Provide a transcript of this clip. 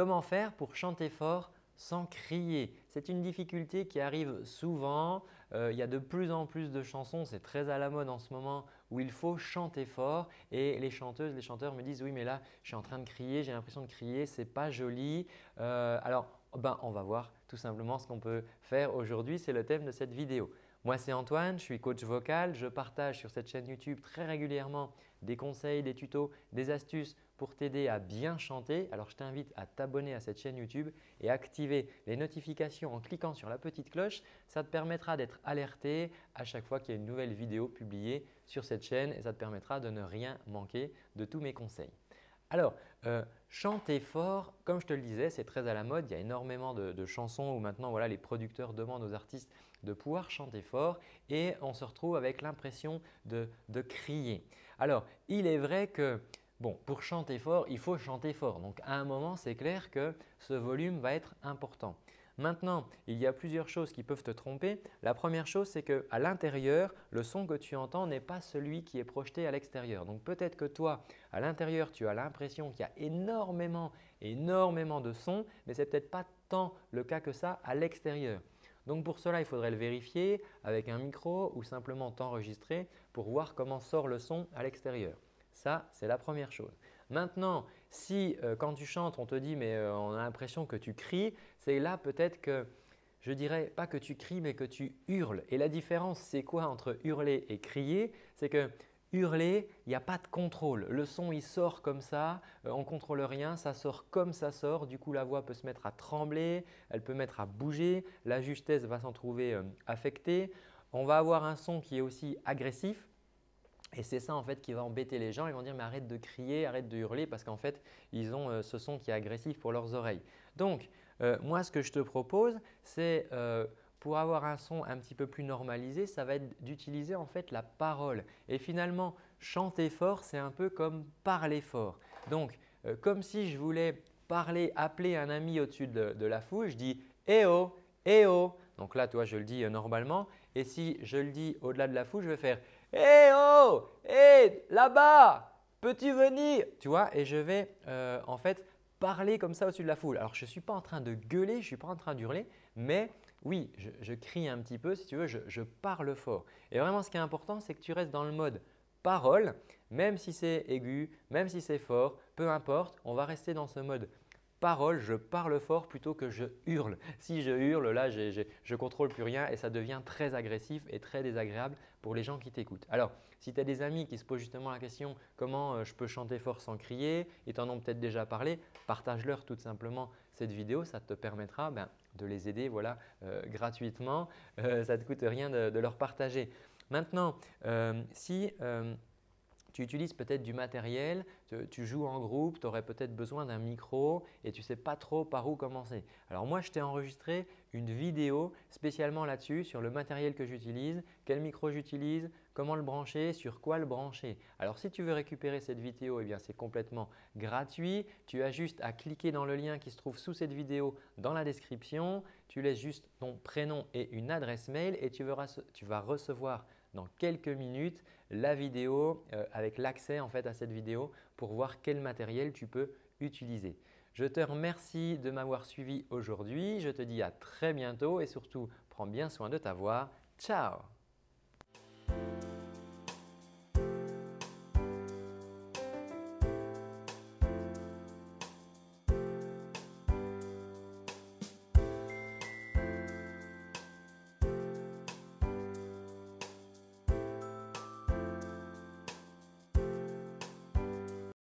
comment faire pour chanter fort sans crier C'est une difficulté qui arrive souvent. Euh, il y a de plus en plus de chansons, c'est très à la mode en ce moment où il faut chanter fort et les chanteuses, les chanteurs me disent « oui mais là je suis en train de crier, j'ai l'impression de crier, ce n'est pas joli euh, Alors ben, on va voir tout simplement ce qu'on peut faire aujourd'hui, c'est le thème de cette vidéo. Moi, c'est Antoine, je suis coach vocal. Je partage sur cette chaîne YouTube très régulièrement des conseils, des tutos, des astuces pour t'aider à bien chanter. Alors, je t'invite à t'abonner à cette chaîne YouTube et activer les notifications en cliquant sur la petite cloche. Ça te permettra d'être alerté à chaque fois qu'il y a une nouvelle vidéo publiée sur cette chaîne et ça te permettra de ne rien manquer de tous mes conseils. Alors, euh, chanter fort, comme je te le disais, c'est très à la mode. Il y a énormément de, chansons où maintenant les producteurs demandent aux artistes de pouvoir chanter fort et on se retrouve avec l'impression de, crier. Alors, il est vrai que bon, pour chanter fort, il faut chanter fort. Donc, à un moment, c'est clair que ce volume va être important. Maintenant, il y a plusieurs choses qui peuvent te tromper. La première chose, c'est qu'à l'intérieur, le son que tu entends n'est pas celui qui est projeté à l'extérieur. Donc peut-être que toi, à l'intérieur, tu as l'impression qu'il y a énormément, énormément de sons, mais ce n'est peut-être pas tant le cas que ça à l'extérieur. Donc pour cela, il faudrait le vérifier avec un micro ou simplement t'enregistrer pour voir comment sort le son à l'extérieur. Ça, c'est la première chose. Maintenant, si euh, quand tu chantes, on te dit mais euh, on a l'impression que tu cries, c'est là peut-être que je dirais pas que tu cries mais que tu hurles. Et la différence, c'est quoi entre hurler et crier? C'est que hurler, il n'y a pas de contrôle. Le son, il sort comme ça, euh, on ne contrôle rien, ça sort comme ça sort. Du coup, la voix peut se mettre à trembler, elle peut mettre à bouger, la justesse va s'en trouver affectée. On va avoir un son qui est aussi agressif. Et c'est ça en fait qui va embêter les gens. Ils vont dire mais arrête de crier, arrête de hurler parce qu'en fait ils ont euh, ce son qui est agressif pour leurs oreilles. Donc euh, moi ce que je te propose c'est euh, pour avoir un son un petit peu plus normalisé, ça va être d'utiliser en fait la parole. Et finalement chanter fort c'est un peu comme parler fort. Donc comme si je voulais parler, appeler un ami au-dessus de, la foule, je dis « Eh oh, eh oh ». Donc là toi je le dis normalement et si je le dis au-delà de la foule, je vais faire Hé oh Hé Là-bas Peux-tu venir? Tu vois Et je vais euh, en fait parler comme ça au-dessus de la foule. Alors je ne suis pas en train de gueuler, je ne suis pas en train d'hurler, mais oui, je, crie un petit peu si tu veux, je parle fort. Et vraiment ce qui est important, c'est que tu restes dans le mode parole, même si c'est aigu, même si c'est fort, peu importe, on va rester dans ce mode parole, je parle fort plutôt que je hurle. Si je hurle, là, je ne contrôle plus rien et ça devient très agressif et très désagréable pour les gens qui t'écoutent. Alors, si tu as des amis qui se posent justement la question comment euh, je peux chanter fort sans crier et t'en ont peut-être déjà parlé, partage-leur tout simplement cette vidéo. Ça te permettra ben, de les aider voilà, euh, gratuitement. Euh, ça ne te coûte rien de, leur partager. Maintenant, si tu utilises peut-être du matériel, tu, joues en groupe, tu aurais peut-être besoin d'un micro et tu ne sais pas trop par où commencer. Alors moi, je t'ai enregistré une vidéo spécialement là-dessus sur le matériel que j'utilise, quel micro j'utilise, comment le brancher, sur quoi le brancher. Alors si tu veux récupérer cette vidéo, eh c'est complètement gratuit. Tu as juste à cliquer dans le lien qui se trouve sous cette vidéo dans la description. Tu laisses juste ton prénom et une adresse mail et tu vas recevoir dans quelques minutes la vidéo euh, avec l'accès en fait à cette vidéo pour voir quel matériel tu peux utiliser. Je te remercie de m'avoir suivi aujourd'hui. Je te dis à très bientôt et surtout prends bien soin de ta voix. Ciao